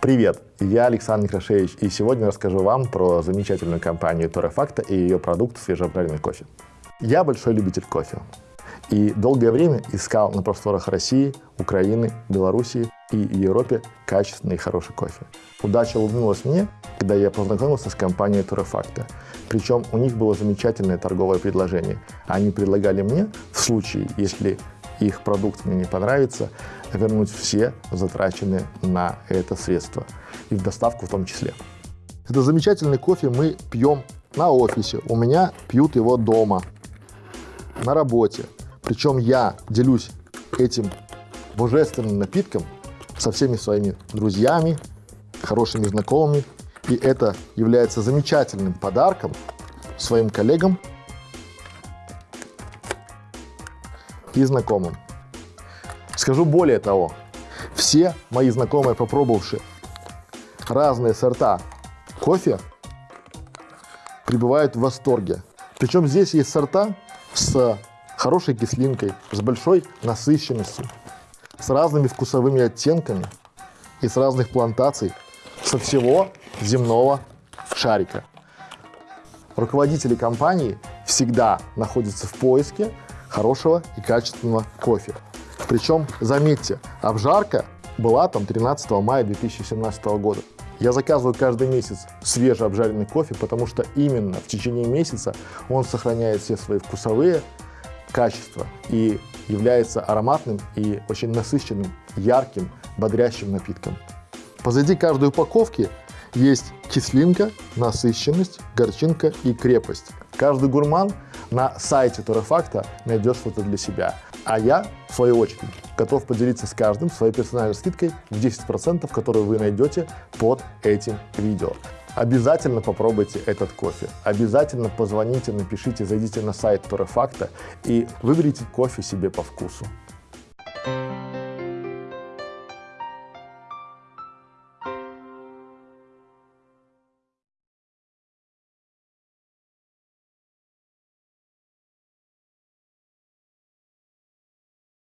Привет, я Александр Некрашевич, и сегодня расскажу вам про замечательную компанию Торрефакта и ее продукт свежеобжаренный кофе. Я большой любитель кофе и долгое время искал на просторах России, Украины, Белоруссии и Европе качественный и хороший кофе. Удача улыбнулась мне, когда я познакомился с компанией Торрефакта. Причем у них было замечательное торговое предложение. Они предлагали мне, в случае, если их продукт мне не понравится, вернуть все затраченные на это средства. И в доставку в том числе. Это замечательный кофе мы пьем на офисе. У меня пьют его дома, на работе. Причем я делюсь этим божественным напитком со всеми своими друзьями, хорошими знакомыми. И это является замечательным подарком своим коллегам и знакомым. Скажу более того, все мои знакомые, попробовавшие разные сорта кофе, пребывают в восторге. Причем здесь есть сорта с хорошей кислинкой, с большой насыщенностью, с разными вкусовыми оттенками и с разных плантаций со всего земного шарика. Руководители компании всегда находятся в поиске хорошего и качественного кофе. Причем, заметьте, обжарка была там 13 мая 2017 года. Я заказываю каждый месяц свежий обжаренный кофе, потому что именно в течение месяца он сохраняет все свои вкусовые качества и является ароматным и очень насыщенным, ярким, бодрящим напитком. Позади каждой упаковки есть кислинка, насыщенность, горчинка и крепость. Каждый гурман на сайте Торрефакта найдет что-то для себя. А я, в свою очередь, готов поделиться с каждым своей персональной скидкой в 10%, которую вы найдете под этим видео. Обязательно попробуйте этот кофе. Обязательно позвоните, напишите, зайдите на сайт Торрефакта и выберите кофе себе по вкусу.